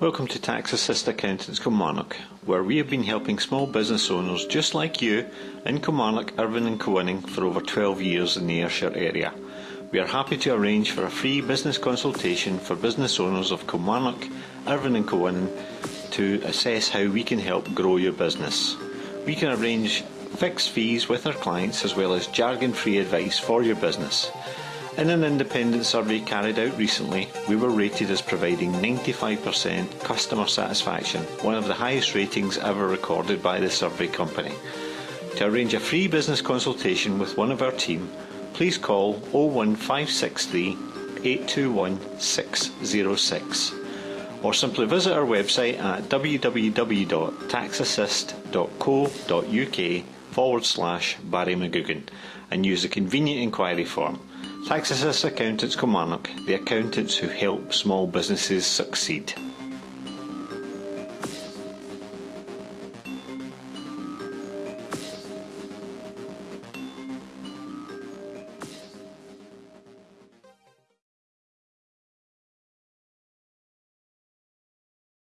Welcome to TaxAssist Accountants Kilmarnock, where we have been helping small business owners just like you in Kilmarnock, Irvine and Kilwinning for over 12 years in the Ayrshire area. We are happy to arrange for a free business consultation for business owners of Kilmarnock, Irvine and Kilwinning to assess how we can help grow your business. We can arrange fixed fees with our clients as well as jargon-free advice for your business. In an independent survey carried out recently, we were rated as providing 95% customer satisfaction, one of the highest ratings ever recorded by the survey company. To arrange a free business consultation with one of our team, please call 01563 821 606 or simply visit our website at www.taxassist.co.uk forward slash Barry McGugan and use the convenient inquiry form. Tax Accountants Kilmarnock, the accountants who help small businesses succeed.